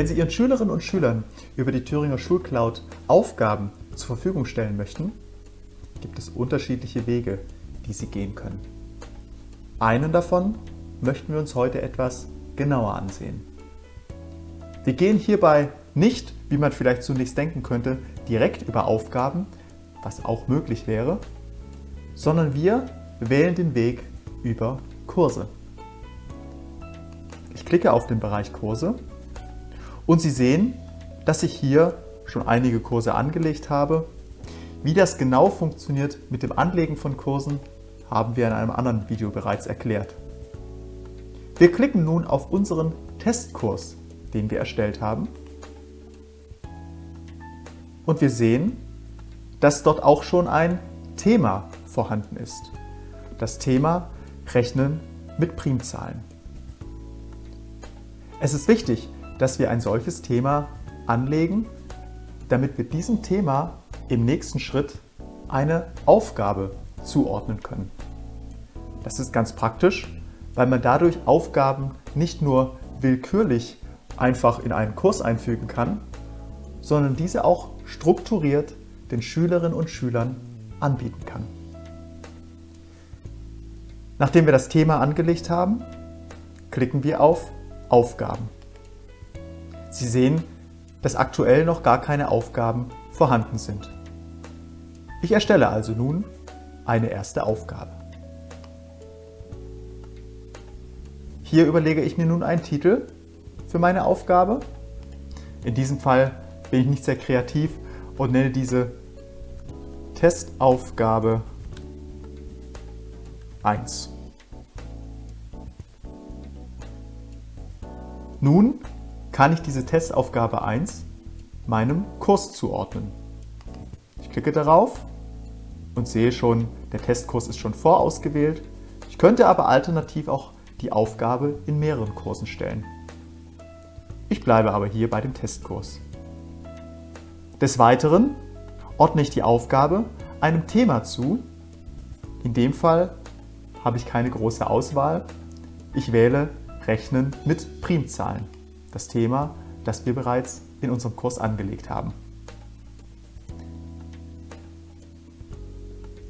Wenn Sie Ihren Schülerinnen und Schülern über die Thüringer Schulcloud Aufgaben zur Verfügung stellen möchten, gibt es unterschiedliche Wege, die Sie gehen können. Einen davon möchten wir uns heute etwas genauer ansehen. Wir gehen hierbei nicht, wie man vielleicht zunächst denken könnte, direkt über Aufgaben, was auch möglich wäre, sondern wir wählen den Weg über Kurse. Ich klicke auf den Bereich Kurse und Sie sehen, dass ich hier schon einige Kurse angelegt habe. Wie das genau funktioniert mit dem Anlegen von Kursen, haben wir in einem anderen Video bereits erklärt. Wir klicken nun auf unseren Testkurs, den wir erstellt haben. Und wir sehen, dass dort auch schon ein Thema vorhanden ist. Das Thema Rechnen mit Primzahlen. Es ist wichtig, dass wir ein solches Thema anlegen, damit wir diesem Thema im nächsten Schritt eine Aufgabe zuordnen können. Das ist ganz praktisch, weil man dadurch Aufgaben nicht nur willkürlich einfach in einen Kurs einfügen kann, sondern diese auch strukturiert den Schülerinnen und Schülern anbieten kann. Nachdem wir das Thema angelegt haben, klicken wir auf Aufgaben. Sie sehen, dass aktuell noch gar keine Aufgaben vorhanden sind. Ich erstelle also nun eine erste Aufgabe. Hier überlege ich mir nun einen Titel für meine Aufgabe. In diesem Fall bin ich nicht sehr kreativ und nenne diese Testaufgabe 1. Nun kann ich diese Testaufgabe 1 meinem Kurs zuordnen. Ich klicke darauf und sehe schon, der Testkurs ist schon vorausgewählt. Ich könnte aber alternativ auch die Aufgabe in mehreren Kursen stellen. Ich bleibe aber hier bei dem Testkurs. Des Weiteren ordne ich die Aufgabe einem Thema zu. In dem Fall habe ich keine große Auswahl. Ich wähle Rechnen mit Primzahlen, das Thema, das wir bereits in unserem Kurs angelegt haben.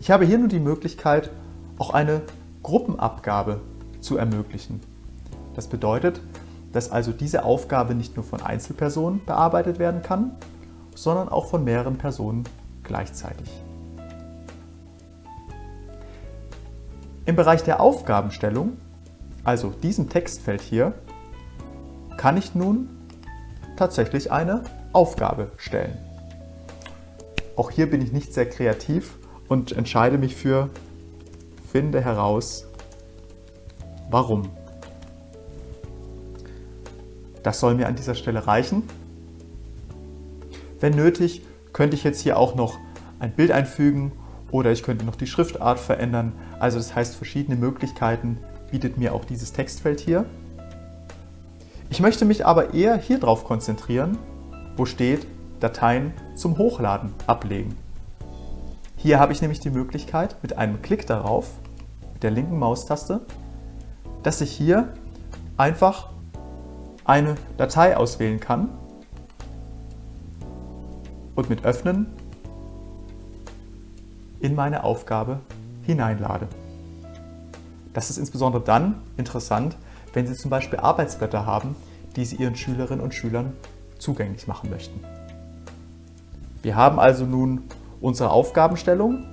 Ich habe hier nun die Möglichkeit, auch eine Gruppenabgabe zu ermöglichen. Das bedeutet, dass also diese Aufgabe nicht nur von Einzelpersonen bearbeitet werden kann, sondern auch von mehreren Personen gleichzeitig. Im Bereich der Aufgabenstellung, also diesem Textfeld hier, kann ich nun tatsächlich eine Aufgabe stellen. Auch hier bin ich nicht sehr kreativ und entscheide mich für Finde heraus, warum. Das soll mir an dieser Stelle reichen. Wenn nötig, könnte ich jetzt hier auch noch ein Bild einfügen oder ich könnte noch die Schriftart verändern. Also das heißt, verschiedene Möglichkeiten bietet mir auch dieses Textfeld hier. Ich möchte mich aber eher hier drauf konzentrieren, wo steht Dateien zum Hochladen ablegen. Hier habe ich nämlich die Möglichkeit, mit einem Klick darauf, mit der linken Maustaste, dass ich hier einfach eine Datei auswählen kann und mit Öffnen in meine Aufgabe hineinlade. Das ist insbesondere dann interessant, wenn Sie zum Beispiel Arbeitsblätter haben, die Sie Ihren Schülerinnen und Schülern zugänglich machen möchten. Wir haben also nun unsere Aufgabenstellung.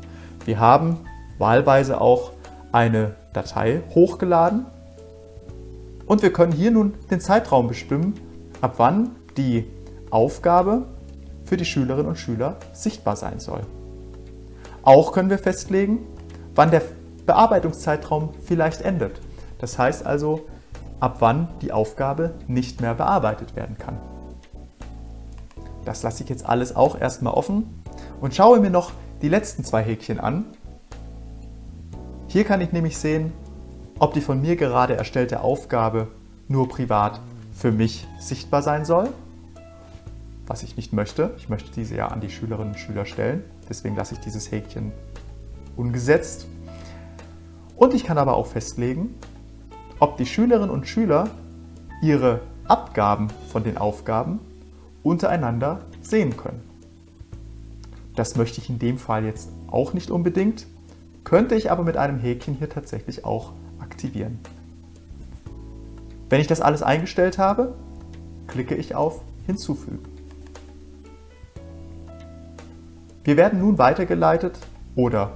Wir haben wahlweise auch eine Datei hochgeladen und wir können hier nun den Zeitraum bestimmen, ab wann die Aufgabe für die Schülerinnen und Schüler sichtbar sein soll. Auch können wir festlegen, wann der Bearbeitungszeitraum vielleicht endet. Das heißt also, ab wann die Aufgabe nicht mehr bearbeitet werden kann. Das lasse ich jetzt alles auch erstmal offen und schaue mir noch die letzten zwei Häkchen an. Hier kann ich nämlich sehen, ob die von mir gerade erstellte Aufgabe nur privat für mich sichtbar sein soll, was ich nicht möchte. Ich möchte diese ja an die Schülerinnen und Schüler stellen, deswegen lasse ich dieses Häkchen ungesetzt. Und ich kann aber auch festlegen, ob die Schülerinnen und Schüler ihre Abgaben von den Aufgaben untereinander sehen können. Das möchte ich in dem Fall jetzt auch nicht unbedingt, könnte ich aber mit einem Häkchen hier tatsächlich auch aktivieren. Wenn ich das alles eingestellt habe, klicke ich auf Hinzufügen. Wir werden nun weitergeleitet oder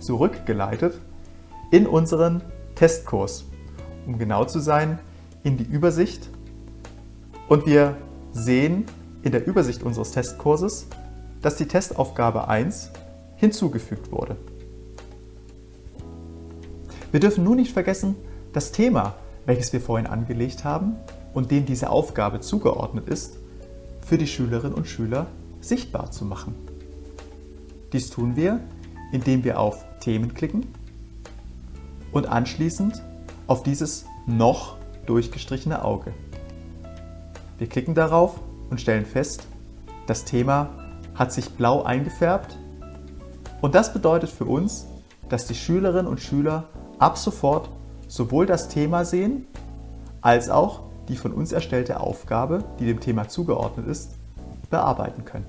zurückgeleitet in unseren Testkurs. Um genau zu sein, in die Übersicht. Und wir sehen in der Übersicht unseres Testkurses, dass die Testaufgabe 1 hinzugefügt wurde. Wir dürfen nun nicht vergessen, das Thema, welches wir vorhin angelegt haben und dem diese Aufgabe zugeordnet ist, für die Schülerinnen und Schüler sichtbar zu machen. Dies tun wir, indem wir auf Themen klicken und anschließend auf dieses noch durchgestrichene Auge. Wir klicken darauf und stellen fest, das Thema hat sich blau eingefärbt und das bedeutet für uns, dass die Schülerinnen und Schüler ab sofort sowohl das Thema sehen, als auch die von uns erstellte Aufgabe, die dem Thema zugeordnet ist, bearbeiten können.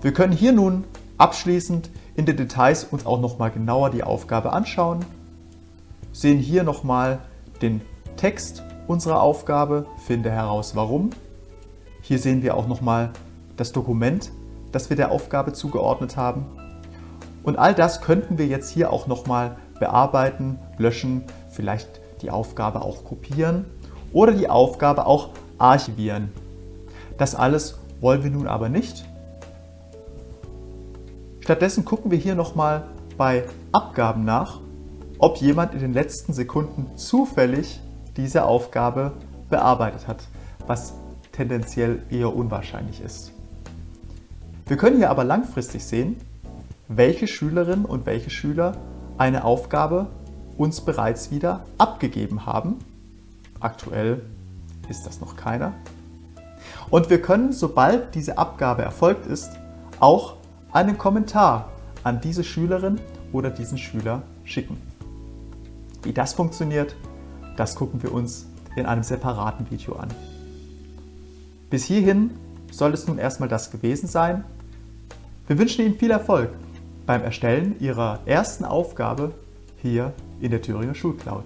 Wir können hier nun abschließend in den Details uns auch nochmal genauer die Aufgabe anschauen, sehen hier nochmal den Text unserer Aufgabe, finde heraus warum. Hier sehen wir auch nochmal das Dokument, das wir der Aufgabe zugeordnet haben. Und all das könnten wir jetzt hier auch nochmal bearbeiten, löschen, vielleicht die Aufgabe auch kopieren oder die Aufgabe auch archivieren. Das alles wollen wir nun aber nicht. Stattdessen gucken wir hier nochmal bei Abgaben nach, ob jemand in den letzten Sekunden zufällig diese Aufgabe bearbeitet hat, was tendenziell eher unwahrscheinlich ist. Wir können hier aber langfristig sehen, welche Schülerinnen und welche Schüler eine Aufgabe uns bereits wieder abgegeben haben. Aktuell ist das noch keiner. Und wir können, sobald diese Abgabe erfolgt ist, auch einen Kommentar an diese Schülerin oder diesen Schüler schicken. Wie das funktioniert, das gucken wir uns in einem separaten Video an. Bis hierhin soll es nun erstmal das gewesen sein. Wir wünschen Ihnen viel Erfolg beim Erstellen Ihrer ersten Aufgabe hier in der Thüringer Schulcloud.